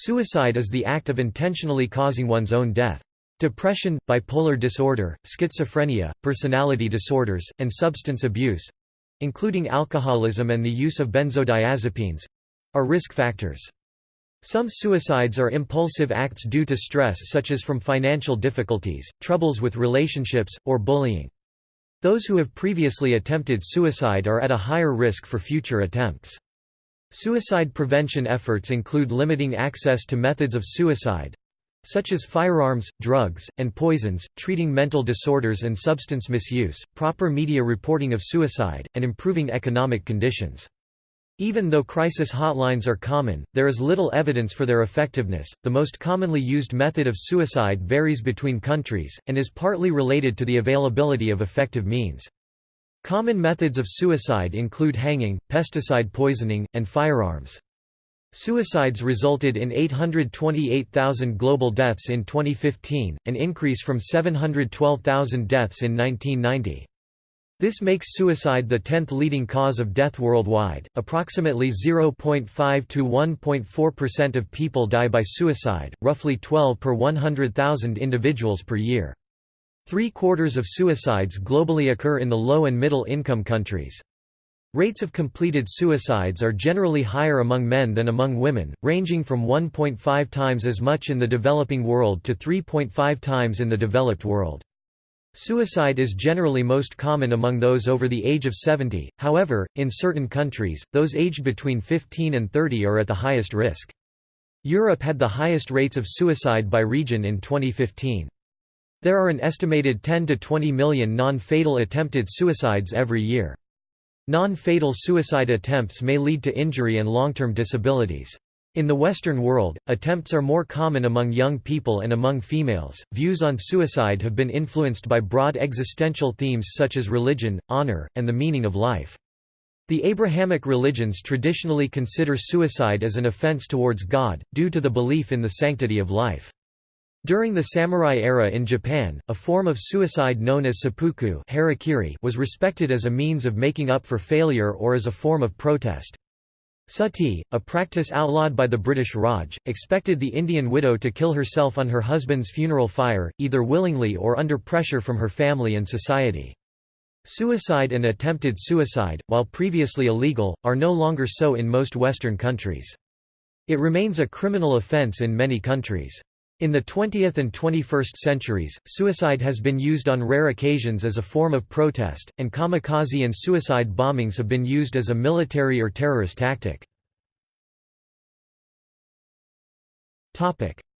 Suicide is the act of intentionally causing one's own death. Depression, bipolar disorder, schizophrenia, personality disorders, and substance abuse—including alcoholism and the use of benzodiazepines—are risk factors. Some suicides are impulsive acts due to stress such as from financial difficulties, troubles with relationships, or bullying. Those who have previously attempted suicide are at a higher risk for future attempts. Suicide prevention efforts include limiting access to methods of suicide such as firearms, drugs, and poisons, treating mental disorders and substance misuse, proper media reporting of suicide, and improving economic conditions. Even though crisis hotlines are common, there is little evidence for their effectiveness. The most commonly used method of suicide varies between countries, and is partly related to the availability of effective means. Common methods of suicide include hanging, pesticide poisoning, and firearms. Suicides resulted in 828,000 global deaths in 2015, an increase from 712,000 deaths in 1990. This makes suicide the 10th leading cause of death worldwide. Approximately 0.5 to 1.4% of people die by suicide, roughly 12 per 100,000 individuals per year. Three-quarters of suicides globally occur in the low and middle income countries. Rates of completed suicides are generally higher among men than among women, ranging from 1.5 times as much in the developing world to 3.5 times in the developed world. Suicide is generally most common among those over the age of 70, however, in certain countries, those aged between 15 and 30 are at the highest risk. Europe had the highest rates of suicide by region in 2015. There are an estimated 10 to 20 million non-fatal attempted suicides every year. Non-fatal suicide attempts may lead to injury and long-term disabilities. In the Western world, attempts are more common among young people and among females. Views on suicide have been influenced by broad existential themes such as religion, honor, and the meaning of life. The Abrahamic religions traditionally consider suicide as an offense towards God, due to the belief in the sanctity of life. During the samurai era in Japan, a form of suicide known as seppuku harakiri was respected as a means of making up for failure or as a form of protest. Sati, a practice outlawed by the British Raj, expected the Indian widow to kill herself on her husband's funeral fire, either willingly or under pressure from her family and society. Suicide and attempted suicide, while previously illegal, are no longer so in most Western countries. It remains a criminal offence in many countries. In the 20th and 21st centuries, suicide has been used on rare occasions as a form of protest, and kamikaze and suicide bombings have been used as a military or terrorist tactic.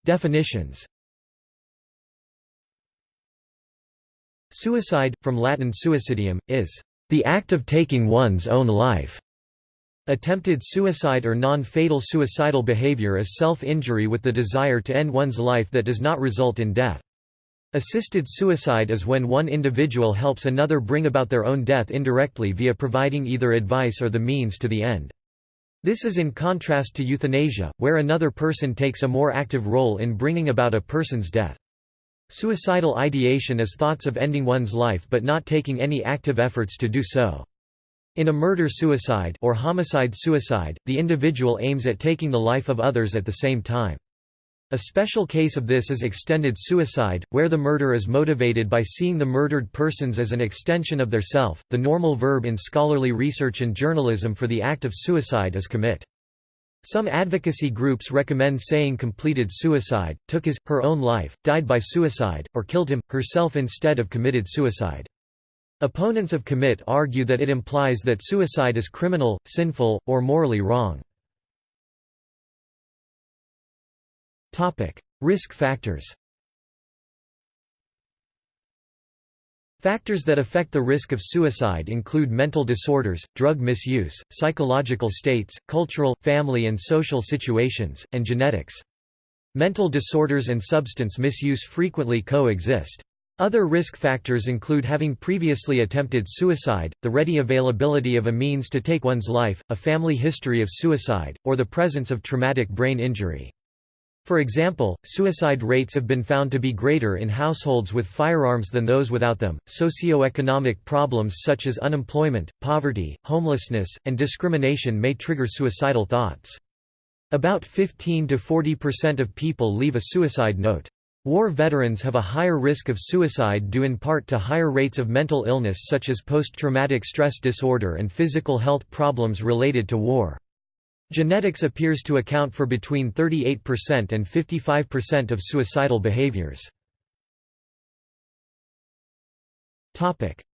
Definitions Suicide, from Latin suicidium, is the act of taking one's own life. Attempted suicide or non-fatal suicidal behavior is self-injury with the desire to end one's life that does not result in death. Assisted suicide is when one individual helps another bring about their own death indirectly via providing either advice or the means to the end. This is in contrast to euthanasia, where another person takes a more active role in bringing about a person's death. Suicidal ideation is thoughts of ending one's life but not taking any active efforts to do so. In a murder-suicide or homicide-suicide, the individual aims at taking the life of others at the same time. A special case of this is extended suicide, where the murder is motivated by seeing the murdered persons as an extension of their self. The normal verb in scholarly research and journalism for the act of suicide is commit. Some advocacy groups recommend saying completed suicide, took his, her own life, died by suicide, or killed him, herself instead of committed suicide. Opponents of commit argue that it implies that suicide is criminal, sinful, or morally wrong. Risk factors Factors that affect the risk of suicide include mental disorders, drug misuse, psychological states, cultural, family and social situations, and genetics. Mental disorders and substance misuse frequently coexist. Other risk factors include having previously attempted suicide, the ready availability of a means to take one's life, a family history of suicide, or the presence of traumatic brain injury. For example, suicide rates have been found to be greater in households with firearms than those without them. Socioeconomic problems such as unemployment, poverty, homelessness, and discrimination may trigger suicidal thoughts. About 15 to 40% of people leave a suicide note. War veterans have a higher risk of suicide due in part to higher rates of mental illness such as post-traumatic stress disorder and physical health problems related to war. Genetics appears to account for between 38% and 55% of suicidal behaviors.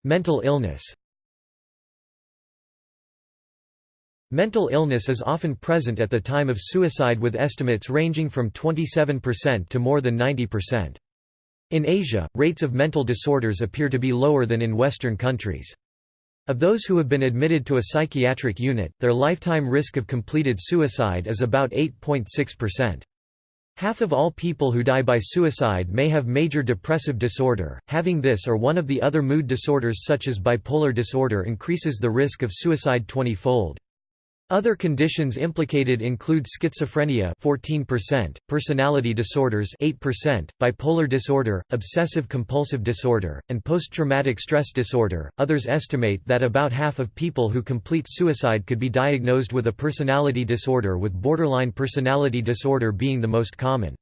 Mental illness Mental illness is often present at the time of suicide with estimates ranging from 27% to more than 90%. In Asia, rates of mental disorders appear to be lower than in Western countries. Of those who have been admitted to a psychiatric unit, their lifetime risk of completed suicide is about 8.6%. Half of all people who die by suicide may have major depressive disorder. Having this or one of the other mood disorders such as bipolar disorder increases the risk of suicide 20-fold. Other conditions implicated include schizophrenia 14%, personality disorders 8%, bipolar disorder, obsessive-compulsive disorder, and post-traumatic stress disorder. Others estimate that about half of people who complete suicide could be diagnosed with a personality disorder with borderline personality disorder being the most common.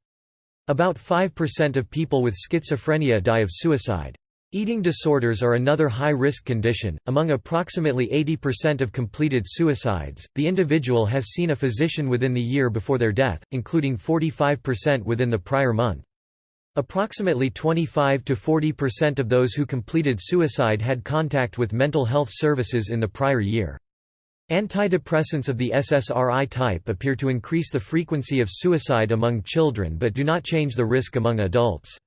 About 5% of people with schizophrenia die of suicide. Eating disorders are another high-risk condition. Among approximately 80% of completed suicides, the individual has seen a physician within the year before their death, including 45% within the prior month. Approximately 25 to 40% of those who completed suicide had contact with mental health services in the prior year. Antidepressants of the SSRI type appear to increase the frequency of suicide among children but do not change the risk among adults.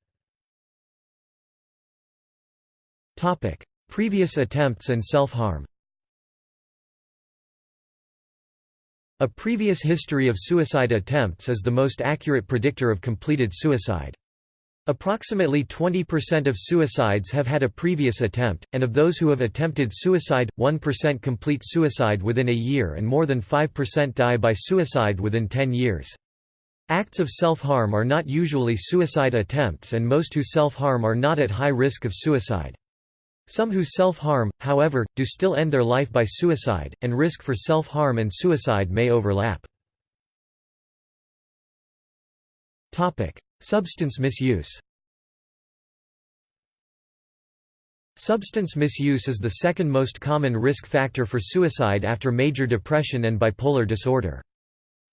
Previous attempts and self-harm A previous history of suicide attempts is the most accurate predictor of completed suicide. Approximately 20% of suicides have had a previous attempt, and of those who have attempted suicide, 1% complete suicide within a year and more than 5% die by suicide within 10 years. Acts of self-harm are not usually suicide attempts and most who self-harm are not at high risk of suicide. Some who self-harm, however, do still end their life by suicide, and risk for self-harm and suicide may overlap. Substance misuse Substance misuse is the second most common risk factor for suicide after major depression and bipolar disorder.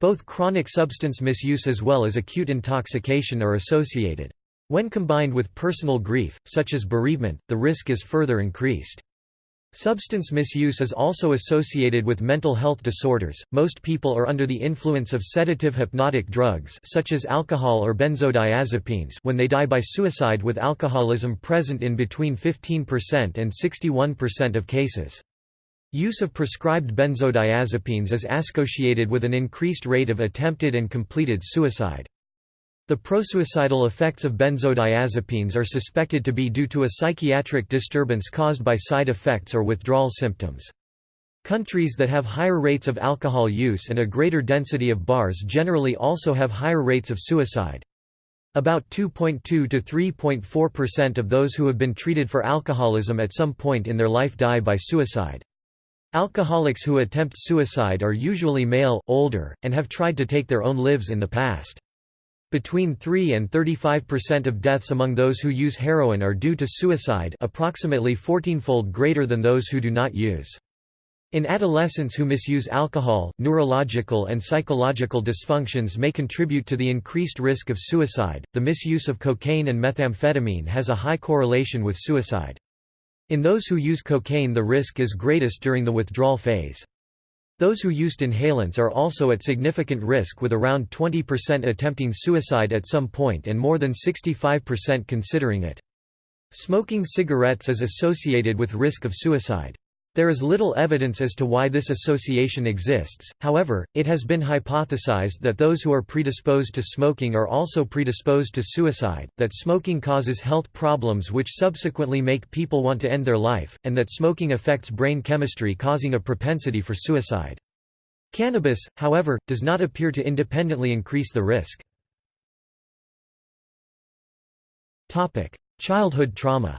Both chronic substance misuse as well as acute intoxication are associated. When combined with personal grief, such as bereavement, the risk is further increased. Substance misuse is also associated with mental health disorders. Most people are under the influence of sedative hypnotic drugs such as alcohol or benzodiazepines when they die by suicide with alcoholism present in between 15% and 61% of cases. Use of prescribed benzodiazepines is associated with an increased rate of attempted and completed suicide. The prosuicidal effects of benzodiazepines are suspected to be due to a psychiatric disturbance caused by side effects or withdrawal symptoms. Countries that have higher rates of alcohol use and a greater density of bars generally also have higher rates of suicide. About 2.2 to 3.4% of those who have been treated for alcoholism at some point in their life die by suicide. Alcoholics who attempt suicide are usually male, older, and have tried to take their own lives in the past. Between 3 and 35% of deaths among those who use heroin are due to suicide approximately 14-fold greater than those who do not use. In adolescents who misuse alcohol, neurological and psychological dysfunctions may contribute to the increased risk of suicide. The misuse of cocaine and methamphetamine has a high correlation with suicide. In those who use cocaine the risk is greatest during the withdrawal phase. Those who used inhalants are also at significant risk with around 20% attempting suicide at some point and more than 65% considering it. Smoking cigarettes is associated with risk of suicide. There is little evidence as to why this association exists, however, it has been hypothesized that those who are predisposed to smoking are also predisposed to suicide, that smoking causes health problems which subsequently make people want to end their life, and that smoking affects brain chemistry causing a propensity for suicide. Cannabis, however, does not appear to independently increase the risk. Childhood trauma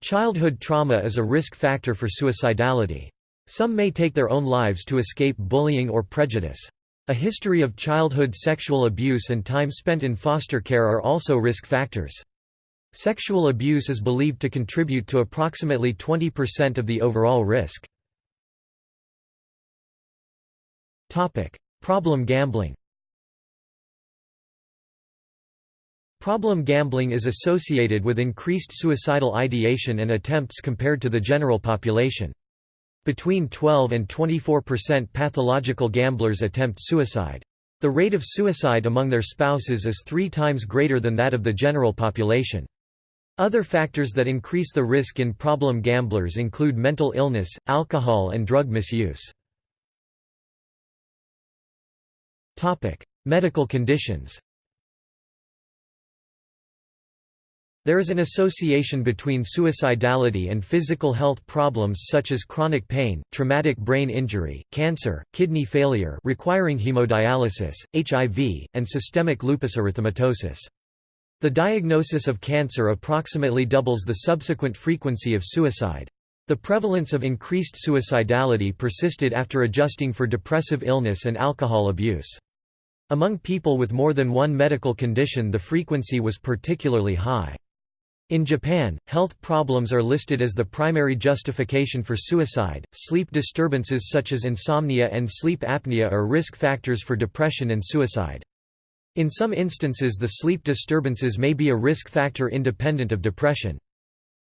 Childhood trauma is a risk factor for suicidality. Some may take their own lives to escape bullying or prejudice. A history of childhood sexual abuse and time spent in foster care are also risk factors. Sexual abuse is believed to contribute to approximately 20% of the overall risk. Problem gambling Problem gambling is associated with increased suicidal ideation and attempts compared to the general population. Between 12 and 24% pathological gamblers attempt suicide. The rate of suicide among their spouses is three times greater than that of the general population. Other factors that increase the risk in problem gamblers include mental illness, alcohol and drug misuse. Medical conditions There is an association between suicidality and physical health problems such as chronic pain, traumatic brain injury, cancer, kidney failure requiring hemodialysis, HIV, and systemic lupus erythematosus. The diagnosis of cancer approximately doubles the subsequent frequency of suicide. The prevalence of increased suicidality persisted after adjusting for depressive illness and alcohol abuse. Among people with more than one medical condition the frequency was particularly high. In Japan, health problems are listed as the primary justification for suicide. Sleep disturbances such as insomnia and sleep apnea are risk factors for depression and suicide. In some instances, the sleep disturbances may be a risk factor independent of depression.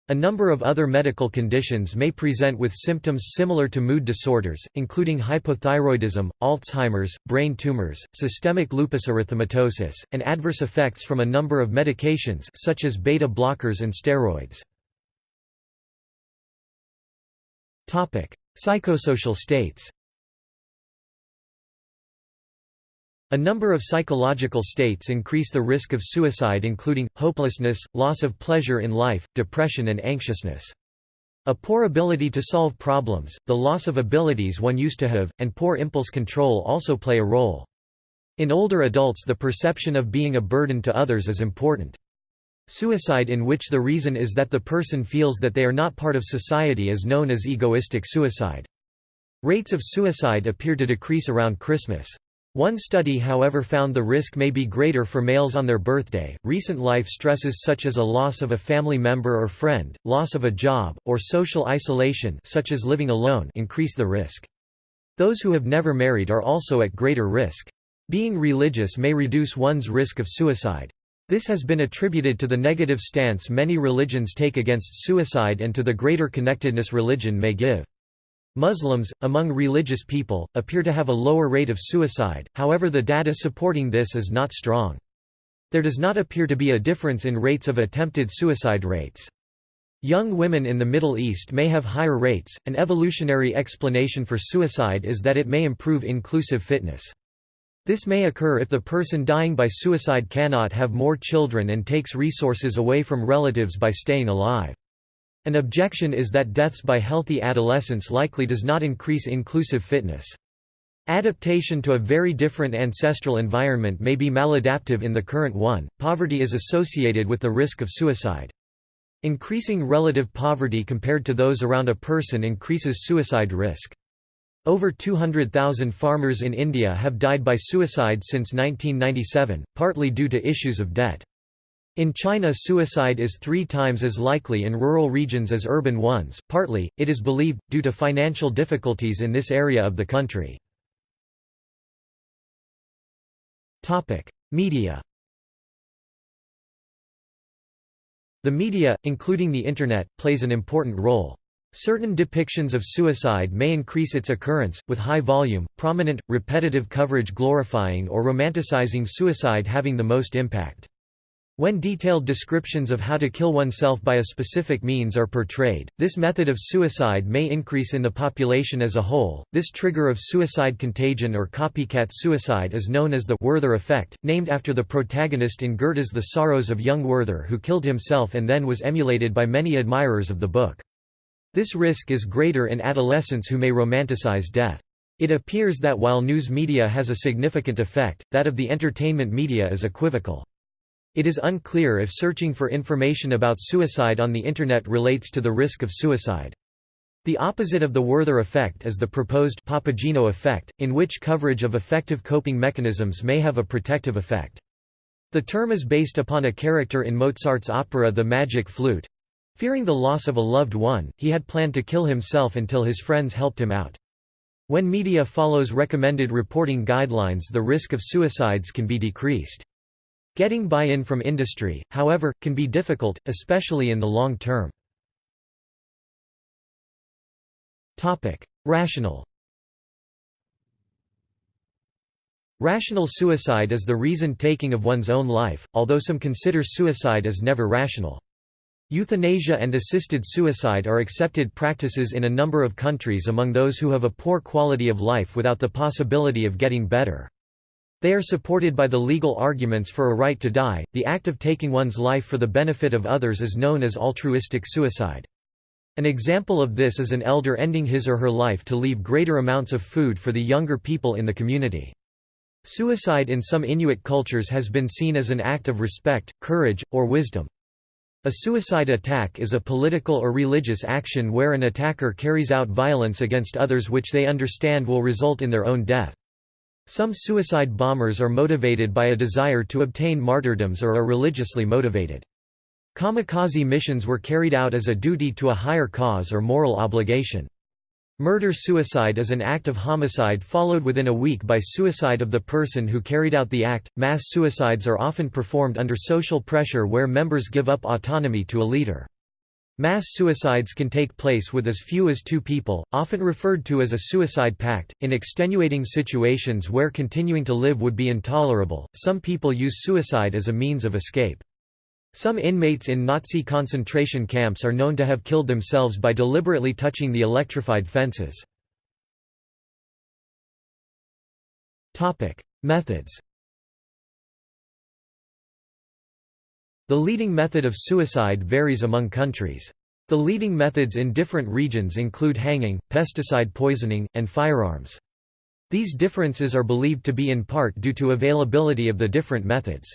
A number of other medical conditions may present with symptoms similar to mood disorders, including hypothyroidism, Alzheimer's, brain tumors, systemic lupus erythematosus, and adverse effects from a number of medications such as beta blockers and steroids. Psychosocial states A number of psychological states increase the risk of suicide including, hopelessness, loss of pleasure in life, depression and anxiousness. A poor ability to solve problems, the loss of abilities one used to have, and poor impulse control also play a role. In older adults the perception of being a burden to others is important. Suicide in which the reason is that the person feels that they are not part of society is known as egoistic suicide. Rates of suicide appear to decrease around Christmas. One study however found the risk may be greater for males on their birthday. Recent life stresses such as a loss of a family member or friend, loss of a job, or social isolation such as living alone increase the risk. Those who have never married are also at greater risk. Being religious may reduce one's risk of suicide. This has been attributed to the negative stance many religions take against suicide and to the greater connectedness religion may give. Muslims, among religious people, appear to have a lower rate of suicide, however the data supporting this is not strong. There does not appear to be a difference in rates of attempted suicide rates. Young women in the Middle East may have higher rates. An evolutionary explanation for suicide is that it may improve inclusive fitness. This may occur if the person dying by suicide cannot have more children and takes resources away from relatives by staying alive. An objection is that deaths by healthy adolescents likely does not increase inclusive fitness. Adaptation to a very different ancestral environment may be maladaptive in the current one. Poverty is associated with the risk of suicide. Increasing relative poverty compared to those around a person increases suicide risk. Over 200,000 farmers in India have died by suicide since 1997, partly due to issues of debt. In China suicide is three times as likely in rural regions as urban ones, partly, it is believed, due to financial difficulties in this area of the country. Media The media, including the Internet, plays an important role. Certain depictions of suicide may increase its occurrence, with high volume, prominent, repetitive coverage glorifying or romanticizing suicide having the most impact. When detailed descriptions of how to kill oneself by a specific means are portrayed, this method of suicide may increase in the population as a whole. This trigger of suicide contagion or copycat suicide is known as the Werther effect, named after the protagonist in Goethe's The Sorrows of Young Werther who killed himself and then was emulated by many admirers of the book. This risk is greater in adolescents who may romanticize death. It appears that while news media has a significant effect, that of the entertainment media is equivocal. It is unclear if searching for information about suicide on the Internet relates to the risk of suicide. The opposite of the Werther effect is the proposed Papageno effect, in which coverage of effective coping mechanisms may have a protective effect. The term is based upon a character in Mozart's opera The Magic Flute. Fearing the loss of a loved one, he had planned to kill himself until his friends helped him out. When media follows recommended reporting guidelines the risk of suicides can be decreased. Getting buy-in from industry, however, can be difficult, especially in the long term. Rational Rational suicide is the reason-taking of one's own life, although some consider suicide as never rational. Euthanasia and assisted suicide are accepted practices in a number of countries among those who have a poor quality of life without the possibility of getting better. They are supported by the legal arguments for a right to die. The act of taking one's life for the benefit of others is known as altruistic suicide. An example of this is an elder ending his or her life to leave greater amounts of food for the younger people in the community. Suicide in some Inuit cultures has been seen as an act of respect, courage, or wisdom. A suicide attack is a political or religious action where an attacker carries out violence against others which they understand will result in their own death. Some suicide bombers are motivated by a desire to obtain martyrdoms or are religiously motivated. Kamikaze missions were carried out as a duty to a higher cause or moral obligation. Murder-suicide is an act of homicide followed within a week by suicide of the person who carried out the act. Mass suicides are often performed under social pressure where members give up autonomy to a leader. Mass suicides can take place with as few as two people, often referred to as a suicide pact. In extenuating situations where continuing to live would be intolerable, some people use suicide as a means of escape. Some inmates in Nazi concentration camps are known to have killed themselves by deliberately touching the electrified fences. Methods The leading method of suicide varies among countries. The leading methods in different regions include hanging, pesticide poisoning, and firearms. These differences are believed to be in part due to availability of the different methods.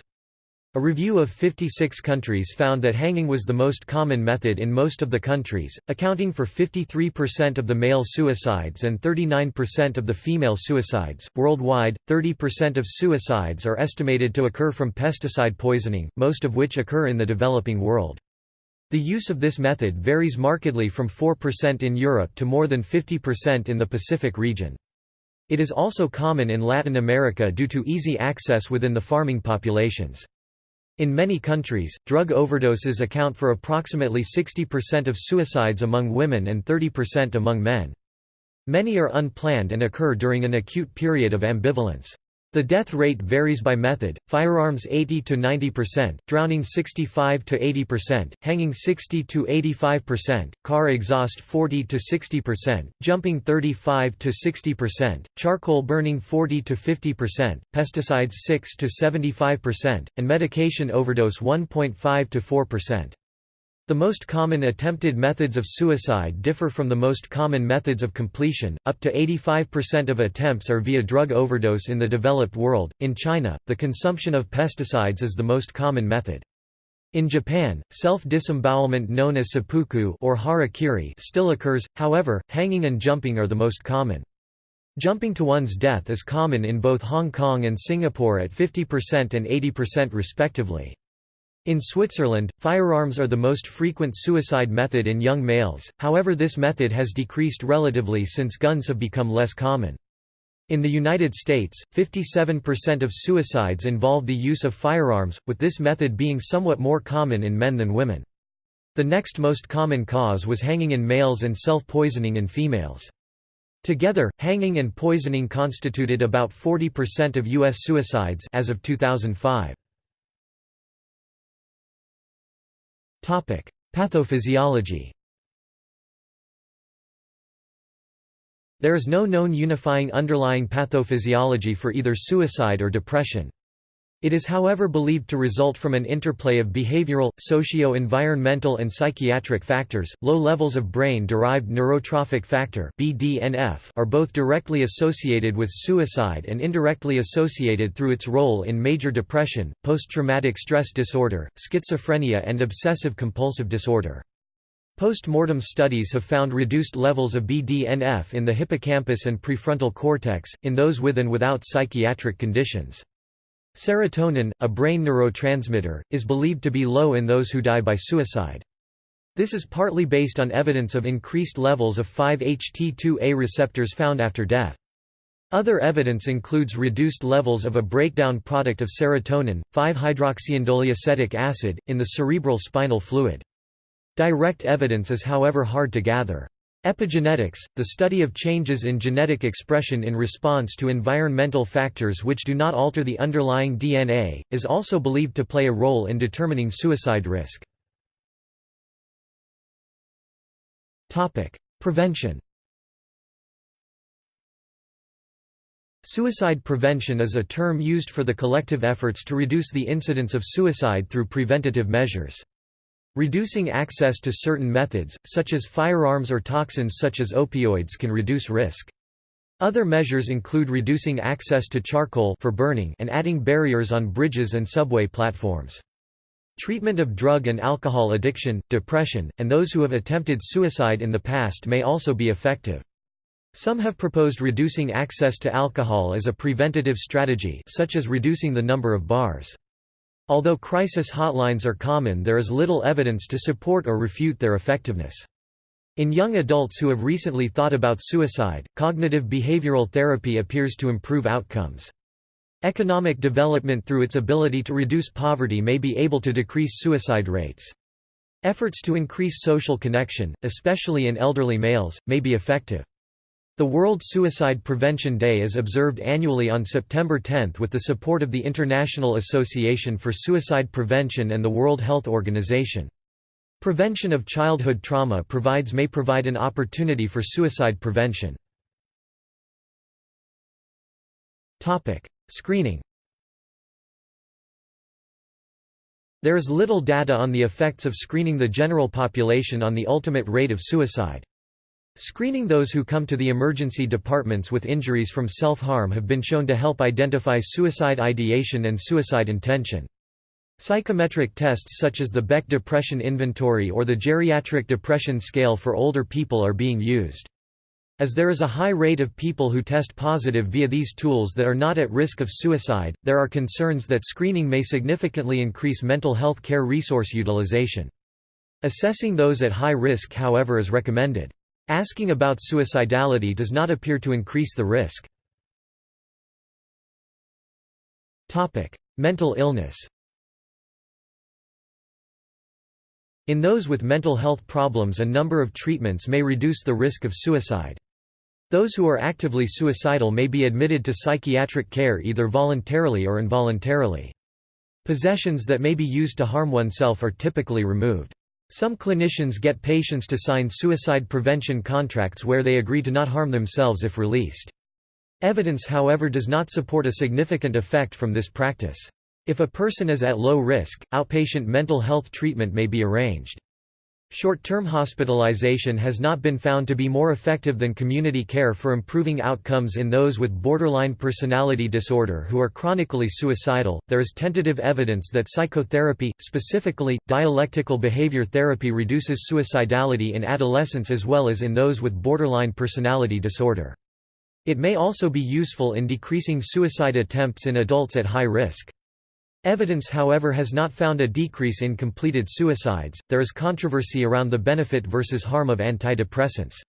A review of 56 countries found that hanging was the most common method in most of the countries, accounting for 53% of the male suicides and 39% of the female suicides. Worldwide, 30% of suicides are estimated to occur from pesticide poisoning, most of which occur in the developing world. The use of this method varies markedly from 4% in Europe to more than 50% in the Pacific region. It is also common in Latin America due to easy access within the farming populations. In many countries, drug overdoses account for approximately 60% of suicides among women and 30% among men. Many are unplanned and occur during an acute period of ambivalence. The death rate varies by method, firearms 80 to 90%, drowning 65 to 80%, hanging 60 to 85%, car exhaust 40 to 60%, jumping 35 to 60%, charcoal burning 40 to 50%, pesticides 6 to 75%, and medication overdose 1.5 to 4%. The most common attempted methods of suicide differ from the most common methods of completion. Up to 85% of attempts are via drug overdose in the developed world. In China, the consumption of pesticides is the most common method. In Japan, self-disembowelment known as seppuku or harakiri still occurs, however, hanging and jumping are the most common. Jumping to one's death is common in both Hong Kong and Singapore at 50% and 80% respectively. In Switzerland, firearms are the most frequent suicide method in young males, however this method has decreased relatively since guns have become less common. In the United States, 57% of suicides involve the use of firearms, with this method being somewhat more common in men than women. The next most common cause was hanging in males and self-poisoning in females. Together, hanging and poisoning constituted about 40% of U.S. suicides as of 2005. Pathophysiology There is no known unifying underlying pathophysiology for either suicide or depression. It is however believed to result from an interplay of behavioral, socio-environmental and psychiatric factors. Low levels of brain-derived neurotrophic factor (BDNF) are both directly associated with suicide and indirectly associated through its role in major depression, post-traumatic stress disorder, schizophrenia and obsessive compulsive disorder. Post-mortem studies have found reduced levels of BDNF in the hippocampus and prefrontal cortex, in those with and without psychiatric conditions. Serotonin, a brain neurotransmitter, is believed to be low in those who die by suicide. This is partly based on evidence of increased levels of 5-HT2A receptors found after death. Other evidence includes reduced levels of a breakdown product of serotonin, 5-hydroxyindoleacetic acid, in the cerebral spinal fluid. Direct evidence is however hard to gather. Epigenetics, the study of changes in genetic expression in response to environmental factors which do not alter the underlying DNA, is also believed to play a role in determining suicide risk. Prevention Suicide prevention is a term used for the collective efforts to reduce the incidence of suicide through preventative measures. Reducing access to certain methods, such as firearms or toxins such as opioids can reduce risk. Other measures include reducing access to charcoal for burning and adding barriers on bridges and subway platforms. Treatment of drug and alcohol addiction, depression, and those who have attempted suicide in the past may also be effective. Some have proposed reducing access to alcohol as a preventative strategy such as reducing the number of bars. Although crisis hotlines are common there is little evidence to support or refute their effectiveness. In young adults who have recently thought about suicide, cognitive behavioral therapy appears to improve outcomes. Economic development through its ability to reduce poverty may be able to decrease suicide rates. Efforts to increase social connection, especially in elderly males, may be effective. The World Suicide Prevention Day is observed annually on September 10 with the support of the International Association for Suicide Prevention and the World Health Organization. Prevention of childhood trauma provides may provide an opportunity for suicide prevention. Screening There is little data on the effects of screening the general population on the ultimate rate of suicide. Screening those who come to the emergency departments with injuries from self-harm have been shown to help identify suicide ideation and suicide intention. Psychometric tests such as the Beck Depression Inventory or the Geriatric Depression Scale for older people are being used. As there is a high rate of people who test positive via these tools that are not at risk of suicide, there are concerns that screening may significantly increase mental health care resource utilization. Assessing those at high risk however is recommended. Asking about suicidality does not appear to increase the risk. Mental illness In those with mental health problems a number of treatments may reduce the risk of suicide. Those who are actively suicidal may be admitted to psychiatric care either voluntarily or involuntarily. Possessions that may be used to harm oneself are typically removed. Some clinicians get patients to sign suicide prevention contracts where they agree to not harm themselves if released. Evidence however does not support a significant effect from this practice. If a person is at low risk, outpatient mental health treatment may be arranged. Short-term hospitalization has not been found to be more effective than community care for improving outcomes in those with borderline personality disorder who are chronically suicidal. There is tentative evidence that psychotherapy, specifically dialectical behavior therapy reduces suicidality in adolescents as well as in those with borderline personality disorder. It may also be useful in decreasing suicide attempts in adults at high risk. Evidence however has not found a decrease in completed suicides. There is controversy around the benefit versus harm of antidepressants.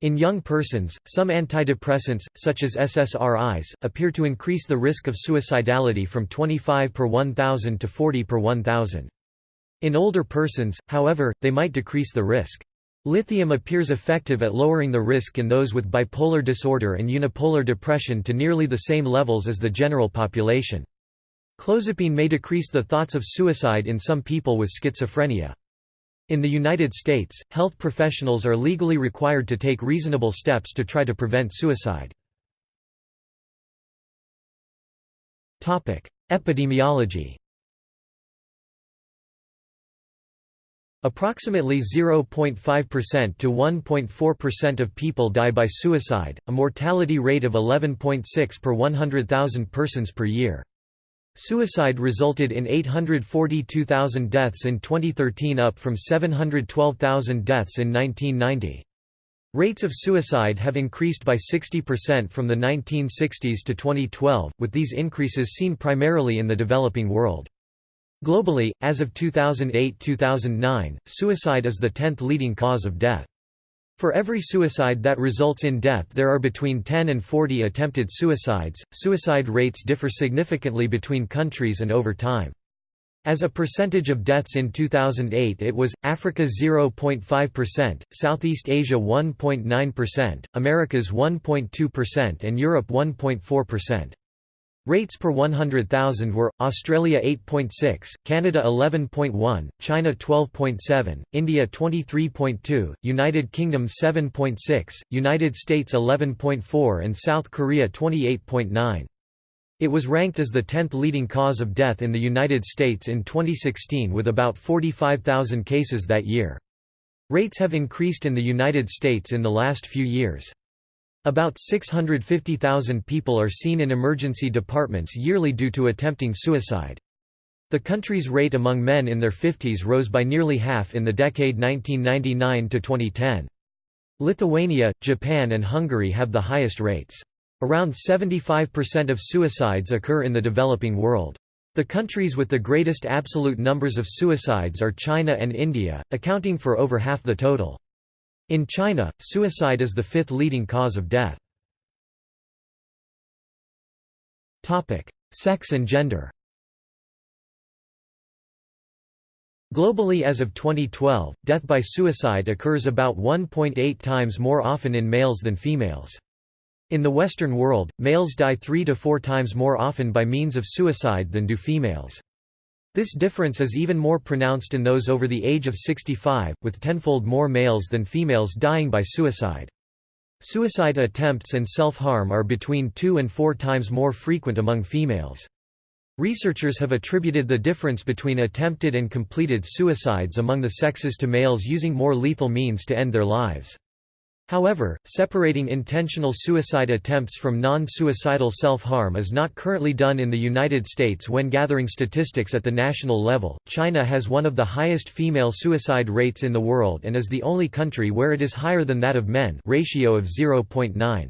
In young persons, some antidepressants, such as SSRIs, appear to increase the risk of suicidality from 25 per 1,000 to 40 per 1,000. In older persons, however, they might decrease the risk. Lithium appears effective at lowering the risk in those with bipolar disorder and unipolar depression to nearly the same levels as the general population. Clozapine may decrease the thoughts of suicide in some people with schizophrenia. In the United States, health professionals are legally required to take reasonable steps to try to prevent suicide. Epidemiology Approximately 0.5% to 1.4% of people die by suicide, a mortality rate of 11.6 per 100,000 persons per year. Suicide resulted in 842,000 deaths in 2013 up from 712,000 deaths in 1990. Rates of suicide have increased by 60% from the 1960s to 2012, with these increases seen primarily in the developing world. Globally, as of 2008–2009, suicide is the 10th leading cause of death. For every suicide that results in death there are between 10 and 40 attempted suicides. Suicide rates differ significantly between countries and over time. As a percentage of deaths in 2008 it was, Africa 0.5%, Southeast Asia 1.9%, Americas 1.2% and Europe 1.4%. Rates per 100,000 were, Australia 8.6, Canada 11.1, China 12.7, India 23.2, United Kingdom 7.6, United States 11.4 and South Korea 28.9. It was ranked as the 10th leading cause of death in the United States in 2016 with about 45,000 cases that year. Rates have increased in the United States in the last few years. About 650,000 people are seen in emergency departments yearly due to attempting suicide. The country's rate among men in their 50s rose by nearly half in the decade 1999 to 2010. Lithuania, Japan and Hungary have the highest rates. Around 75% of suicides occur in the developing world. The countries with the greatest absolute numbers of suicides are China and India, accounting for over half the total. In China, suicide is the fifth leading cause of death. Sex and gender Globally as of 2012, death by suicide occurs about 1.8 times more often in males than females. In the Western world, males die three to four times more often by means of suicide than do females. This difference is even more pronounced in those over the age of 65, with tenfold more males than females dying by suicide. Suicide attempts and self-harm are between two and four times more frequent among females. Researchers have attributed the difference between attempted and completed suicides among the sexes to males using more lethal means to end their lives. However, separating intentional suicide attempts from non-suicidal self-harm is not currently done in the United States when gathering statistics at the national level. China has one of the highest female suicide rates in the world and is the only country where it is higher than that of men, ratio of 0.9.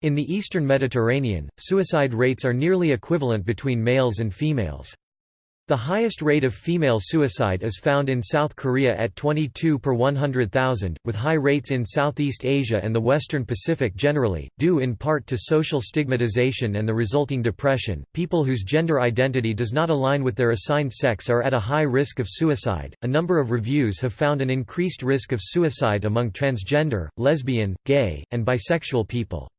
In the eastern Mediterranean, suicide rates are nearly equivalent between males and females. The highest rate of female suicide is found in South Korea at 22 per 100,000, with high rates in Southeast Asia and the Western Pacific generally, due in part to social stigmatization and the resulting depression. People whose gender identity does not align with their assigned sex are at a high risk of suicide. A number of reviews have found an increased risk of suicide among transgender, lesbian, gay, and bisexual people.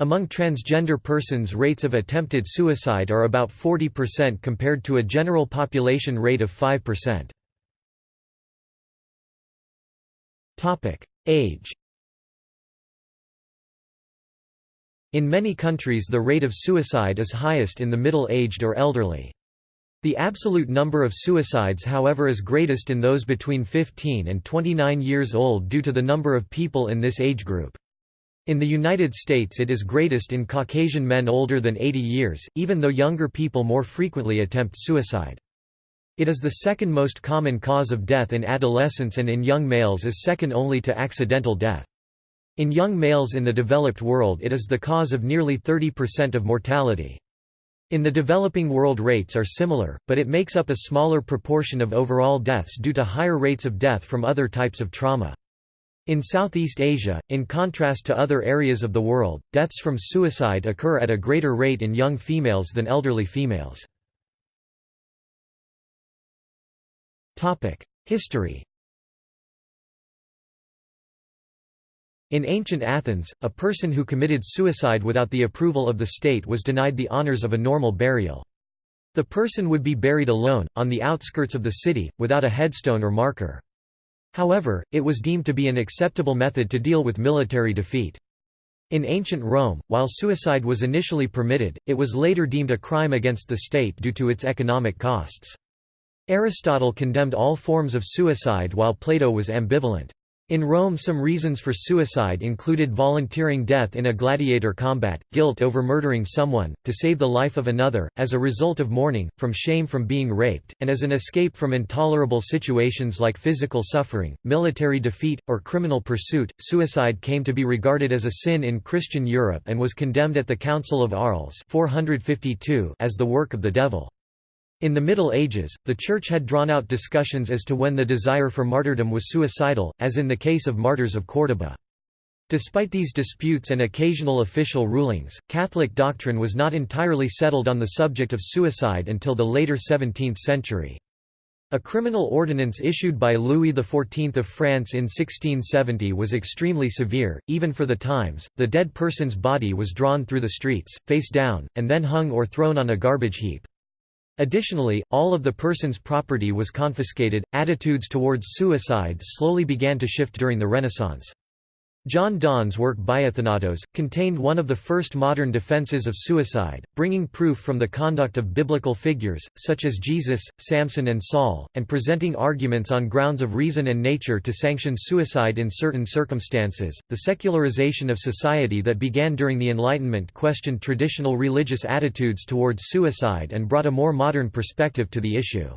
Among transgender persons rates of attempted suicide are about 40% compared to a general population rate of 5%. Age In many countries the rate of suicide is highest in the middle-aged or elderly. The absolute number of suicides however is greatest in those between 15 and 29 years old due to the number of people in this age group. In the United States it is greatest in Caucasian men older than 80 years, even though younger people more frequently attempt suicide. It is the second most common cause of death in adolescence and in young males is second only to accidental death. In young males in the developed world it is the cause of nearly 30% of mortality. In the developing world rates are similar, but it makes up a smaller proportion of overall deaths due to higher rates of death from other types of trauma. In Southeast Asia, in contrast to other areas of the world, deaths from suicide occur at a greater rate in young females than elderly females. History In ancient Athens, a person who committed suicide without the approval of the state was denied the honors of a normal burial. The person would be buried alone, on the outskirts of the city, without a headstone or marker. However, it was deemed to be an acceptable method to deal with military defeat. In ancient Rome, while suicide was initially permitted, it was later deemed a crime against the state due to its economic costs. Aristotle condemned all forms of suicide while Plato was ambivalent. In Rome some reasons for suicide included volunteering death in a gladiator combat, guilt over murdering someone, to save the life of another, as a result of mourning, from shame from being raped, and as an escape from intolerable situations like physical suffering, military defeat, or criminal pursuit. Suicide came to be regarded as a sin in Christian Europe and was condemned at the Council of Arles 452 as the work of the devil. In the Middle Ages, the Church had drawn out discussions as to when the desire for martyrdom was suicidal, as in the case of martyrs of Córdoba. Despite these disputes and occasional official rulings, Catholic doctrine was not entirely settled on the subject of suicide until the later 17th century. A criminal ordinance issued by Louis XIV of France in 1670 was extremely severe, even for the times. The dead person's body was drawn through the streets, face down, and then hung or thrown on a garbage heap. Additionally, all of the person's property was confiscated. Attitudes towards suicide slowly began to shift during the Renaissance. John Donne's work Biathanatos, contained one of the first modern defenses of suicide, bringing proof from the conduct of biblical figures, such as Jesus, Samson and Saul, and presenting arguments on grounds of reason and nature to sanction suicide in certain circumstances. The secularization of society that began during the Enlightenment questioned traditional religious attitudes towards suicide and brought a more modern perspective to the issue.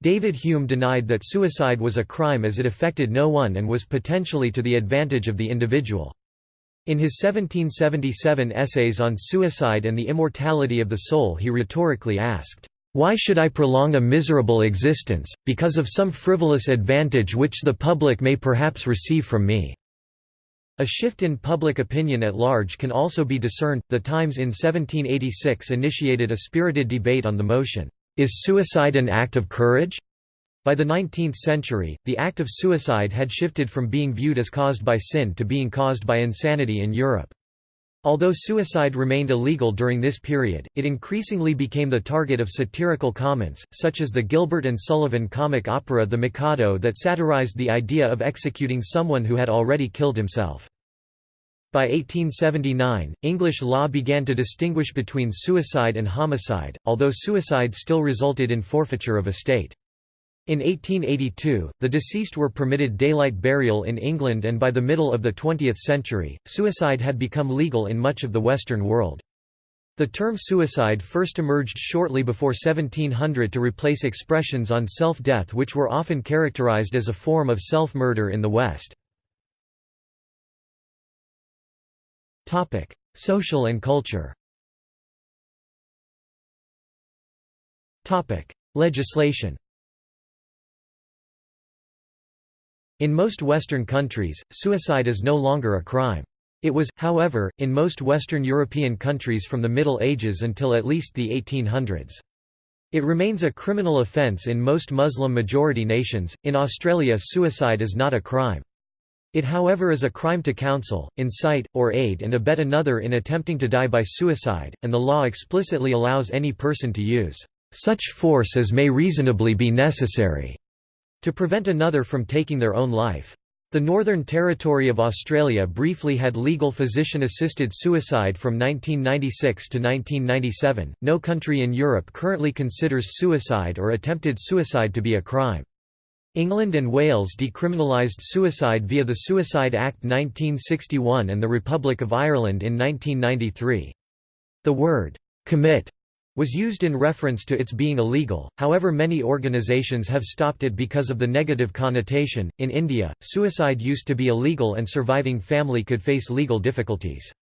David Hume denied that suicide was a crime as it affected no one and was potentially to the advantage of the individual. In his 1777 essays on suicide and the immortality of the soul he rhetorically asked, "'Why should I prolong a miserable existence, because of some frivolous advantage which the public may perhaps receive from me?' A shift in public opinion at large can also be discerned. The Times in 1786 initiated a spirited debate on the motion, is suicide an act of courage? By the 19th century, the act of suicide had shifted from being viewed as caused by sin to being caused by insanity in Europe. Although suicide remained illegal during this period, it increasingly became the target of satirical comments, such as the Gilbert and Sullivan comic opera The Mikado that satirized the idea of executing someone who had already killed himself. By 1879, English law began to distinguish between suicide and homicide, although suicide still resulted in forfeiture of estate. In 1882, the deceased were permitted daylight burial in England and by the middle of the 20th century, suicide had become legal in much of the Western world. The term suicide first emerged shortly before 1700 to replace expressions on self-death which were often characterized as a form of self-murder in the West. Topic: Social and culture. Topic: Legislation. In most Western countries, suicide is no longer a crime. It was, however, in most Western European countries from the Middle Ages until at least the 1800s. It remains a criminal offence in most Muslim-majority nations. In Australia suicide is not a crime. It however is a crime to counsel, incite, or aid and abet another in attempting to die by suicide, and the law explicitly allows any person to use such force as may reasonably be necessary to prevent another from taking their own life. The Northern Territory of Australia briefly had legal physician assisted suicide from 1996 to 1997. No country in Europe currently considers suicide or attempted suicide to be a crime. England and Wales decriminalised suicide via the Suicide Act 1961 and the Republic of Ireland in 1993. The word, "'commit' was used in reference to its being illegal, however, many organizations have stopped it because of the negative connotation. In India, suicide used to be illegal and surviving family could face legal difficulties.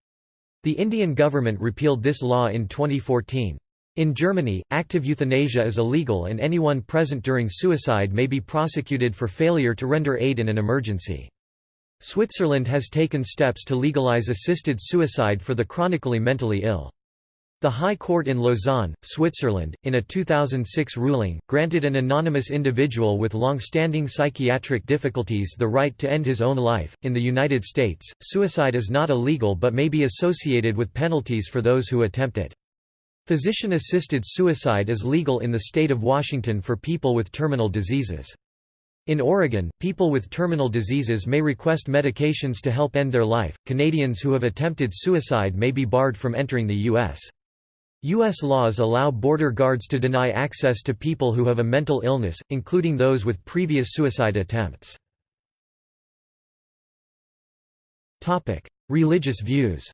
The Indian government repealed this law in 2014. In Germany, active euthanasia is illegal and anyone present during suicide may be prosecuted for failure to render aid in an emergency. Switzerland has taken steps to legalize assisted suicide for the chronically mentally ill. The High Court in Lausanne, Switzerland, in a 2006 ruling, granted an anonymous individual with long-standing psychiatric difficulties the right to end his own life. In the United States, suicide is not illegal but may be associated with penalties for those who attempt it. Physician-assisted suicide is legal in the state of Washington for people with terminal diseases. In Oregon, people with terminal diseases may request medications to help end their life. Canadians who have attempted suicide may be barred from entering the U.S. U.S. laws allow border guards to deny access to people who have a mental illness, including those with previous suicide attempts. Religious views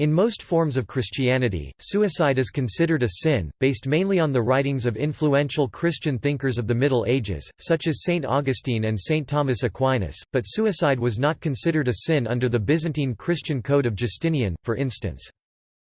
In most forms of Christianity, suicide is considered a sin, based mainly on the writings of influential Christian thinkers of the Middle Ages, such as St. Augustine and St. Thomas Aquinas, but suicide was not considered a sin under the Byzantine Christian Code of Justinian, for instance.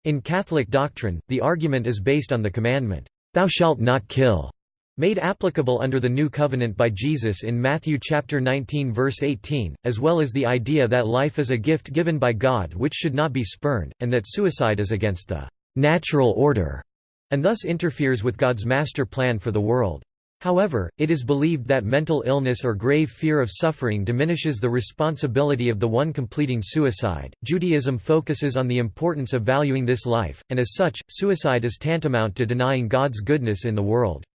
In Catholic doctrine, the argument is based on the commandment, "'Thou shalt not kill' made applicable under the New Covenant by Jesus in Matthew chapter 19 verse 18, as well as the idea that life is a gift given by God which should not be spurned, and that suicide is against the natural order, and thus interferes with God's master plan for the world. However, it is believed that mental illness or grave fear of suffering diminishes the responsibility of the one completing suicide. Judaism focuses on the importance of valuing this life, and as such, suicide is tantamount to denying God's goodness in the world.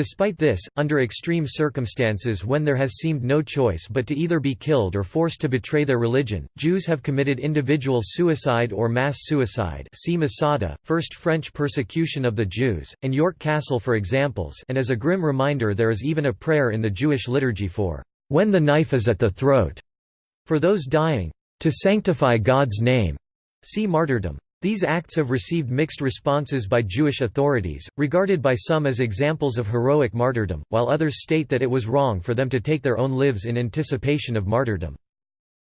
Despite this, under extreme circumstances when there has seemed no choice but to either be killed or forced to betray their religion, Jews have committed individual suicide or mass suicide see Masada, First French persecution of the Jews, and York Castle for examples and as a grim reminder there is even a prayer in the Jewish liturgy for, "...when the knife is at the throat", for those dying, "...to sanctify God's name", see martyrdom. These acts have received mixed responses by Jewish authorities, regarded by some as examples of heroic martyrdom, while others state that it was wrong for them to take their own lives in anticipation of martyrdom.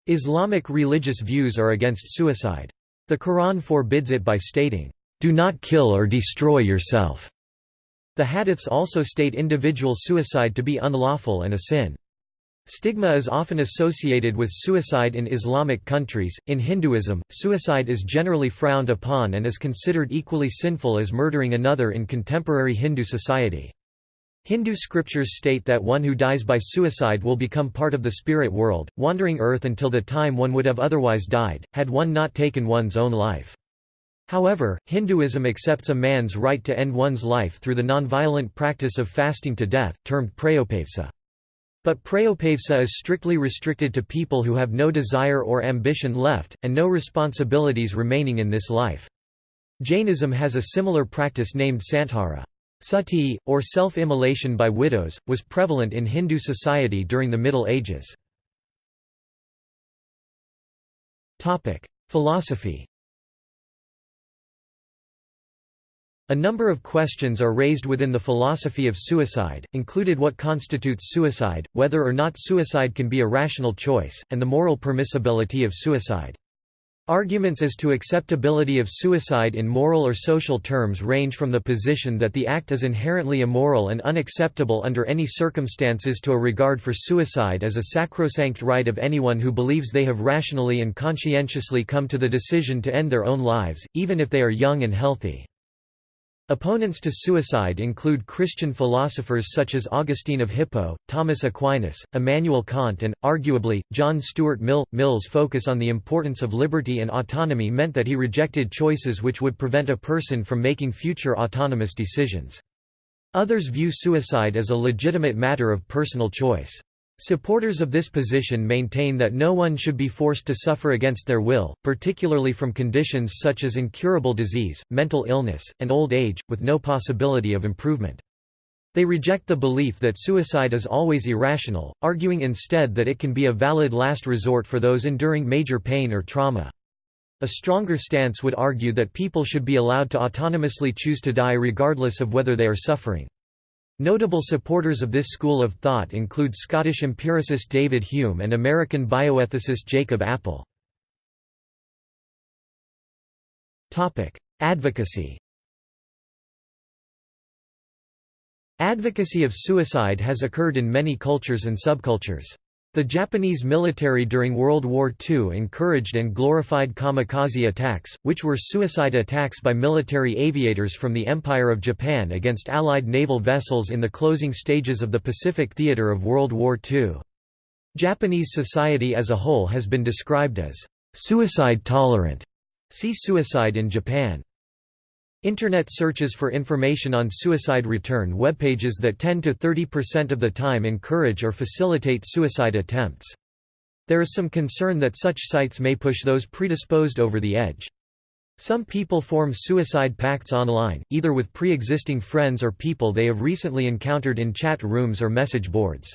Islamic religious views are against suicide. The Quran forbids it by stating, "'Do not kill or destroy yourself'". The hadiths also state individual suicide to be unlawful and a sin. Stigma is often associated with suicide in Islamic countries. In Hinduism, suicide is generally frowned upon and is considered equally sinful as murdering another in contemporary Hindu society. Hindu scriptures state that one who dies by suicide will become part of the spirit world, wandering earth until the time one would have otherwise died, had one not taken one's own life. However, Hinduism accepts a man's right to end one's life through the nonviolent practice of fasting to death, termed prayopavesa. But prayopavesa is strictly restricted to people who have no desire or ambition left, and no responsibilities remaining in this life. Jainism has a similar practice named santhara. Sati, or self-immolation by widows, was prevalent in Hindu society during the Middle Ages. Philosophy A number of questions are raised within the philosophy of suicide, included what constitutes suicide, whether or not suicide can be a rational choice, and the moral permissibility of suicide. Arguments as to acceptability of suicide in moral or social terms range from the position that the act is inherently immoral and unacceptable under any circumstances to a regard for suicide as a sacrosanct right of anyone who believes they have rationally and conscientiously come to the decision to end their own lives, even if they are young and healthy. Opponents to suicide include Christian philosophers such as Augustine of Hippo, Thomas Aquinas, Immanuel Kant and, arguably, John Stuart Mill. Mill's focus on the importance of liberty and autonomy meant that he rejected choices which would prevent a person from making future autonomous decisions. Others view suicide as a legitimate matter of personal choice. Supporters of this position maintain that no one should be forced to suffer against their will, particularly from conditions such as incurable disease, mental illness, and old age, with no possibility of improvement. They reject the belief that suicide is always irrational, arguing instead that it can be a valid last resort for those enduring major pain or trauma. A stronger stance would argue that people should be allowed to autonomously choose to die regardless of whether they are suffering. Notable supporters of this school of thought include Scottish empiricist David Hume and American bioethicist Jacob Appel. Advocacy Advocacy of suicide has occurred in many cultures and subcultures. The Japanese military during World War II encouraged and glorified kamikaze attacks, which were suicide attacks by military aviators from the Empire of Japan against Allied naval vessels in the closing stages of the Pacific theater of World War II. Japanese society as a whole has been described as suicide tolerant. See Suicide in Japan. Internet searches for information on suicide return webpages that 10 to 30% of the time encourage or facilitate suicide attempts. There is some concern that such sites may push those predisposed over the edge. Some people form suicide pacts online, either with pre-existing friends or people they have recently encountered in chat rooms or message boards.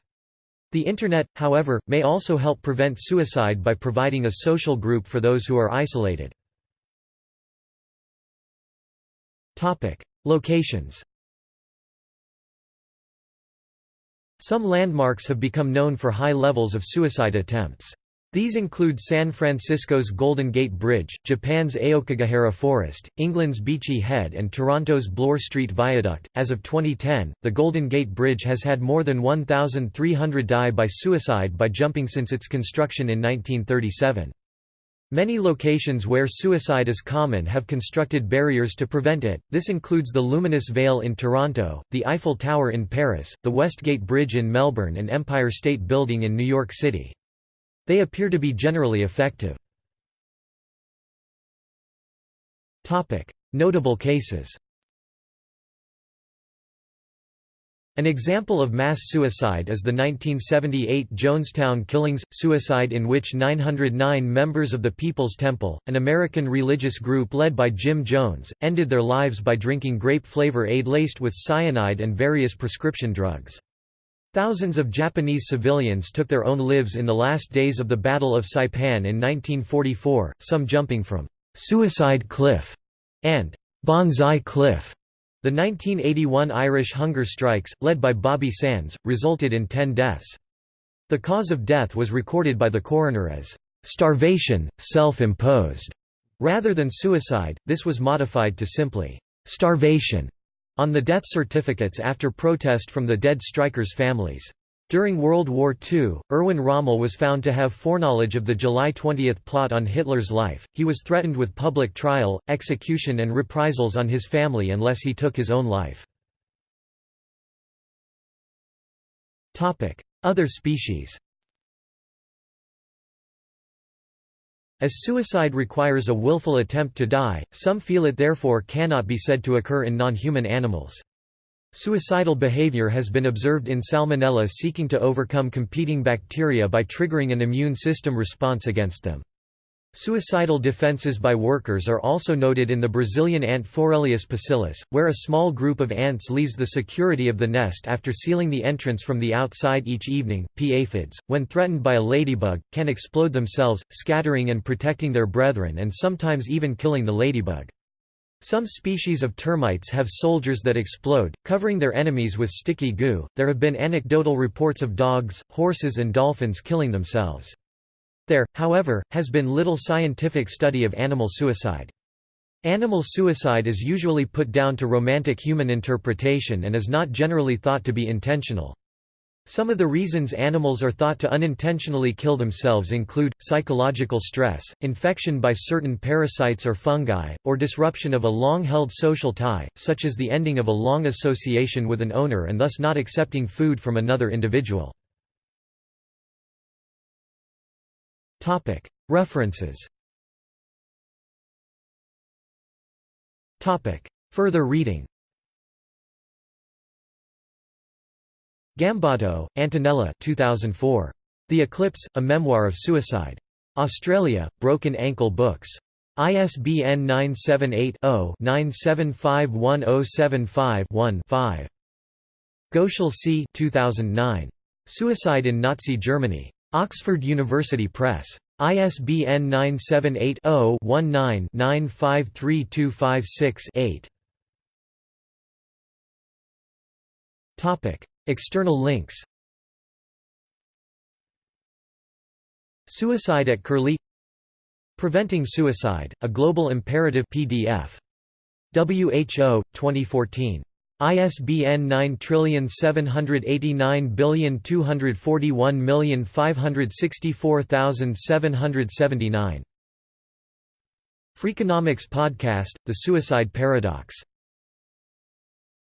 The Internet, however, may also help prevent suicide by providing a social group for those who are isolated. Locations Some landmarks have become known for high levels of suicide attempts. These include San Francisco's Golden Gate Bridge, Japan's Aokigahara Forest, England's Beachy Head, and Toronto's Bloor Street Viaduct. As of 2010, the Golden Gate Bridge has had more than 1,300 die by suicide by jumping since its construction in 1937. Many locations where suicide is common have constructed barriers to prevent it, this includes the Luminous Veil in Toronto, the Eiffel Tower in Paris, the Westgate Bridge in Melbourne and Empire State Building in New York City. They appear to be generally effective. Notable cases An example of mass suicide is the 1978 Jonestown killings, suicide in which 909 members of the People's Temple, an American religious group led by Jim Jones, ended their lives by drinking grape flavor aid laced with cyanide and various prescription drugs. Thousands of Japanese civilians took their own lives in the last days of the Battle of Saipan in 1944, some jumping from «Suicide Cliff» and «Banzai Cliff». The 1981 Irish hunger strikes, led by Bobby Sands, resulted in 10 deaths. The cause of death was recorded by the coroner as starvation, self-imposed. Rather than suicide, this was modified to simply starvation on the death certificates after protest from the dead strikers' families. During World War II, Erwin Rommel was found to have foreknowledge of the July 20 plot on Hitler's life. He was threatened with public trial, execution, and reprisals on his family unless he took his own life. Other species As suicide requires a willful attempt to die, some feel it therefore cannot be said to occur in non-human animals. Suicidal behavior has been observed in Salmonella seeking to overcome competing bacteria by triggering an immune system response against them. Suicidal defenses by workers are also noted in the Brazilian ant Forelius pusillus, where a small group of ants leaves the security of the nest after sealing the entrance from the outside each evening. Pea aphids, when threatened by a ladybug, can explode themselves, scattering and protecting their brethren and sometimes even killing the ladybug. Some species of termites have soldiers that explode, covering their enemies with sticky goo. There have been anecdotal reports of dogs, horses, and dolphins killing themselves. There, however, has been little scientific study of animal suicide. Animal suicide is usually put down to romantic human interpretation and is not generally thought to be intentional. Some of the reasons animals are thought to unintentionally kill themselves include, psychological stress, infection by certain parasites or fungi, or disruption of a long-held social tie, such as the ending of a long association with an owner and thus not accepting food from another individual. References Further reading Gambotto, Antonella 2004. The Eclipse, A Memoir of Suicide. Australia, Broken Ankle Books. ISBN 978-0-9751075-1-5. Goeschel C. 2009. Suicide in Nazi Germany. Oxford University Press. ISBN 978 0 19 953256 8. External links Suicide at Curlie Preventing Suicide, A Global Imperative PDF. WHO, 2014. ISBN 9789241564779. Freakonomics Podcast, The Suicide Paradox